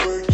Smile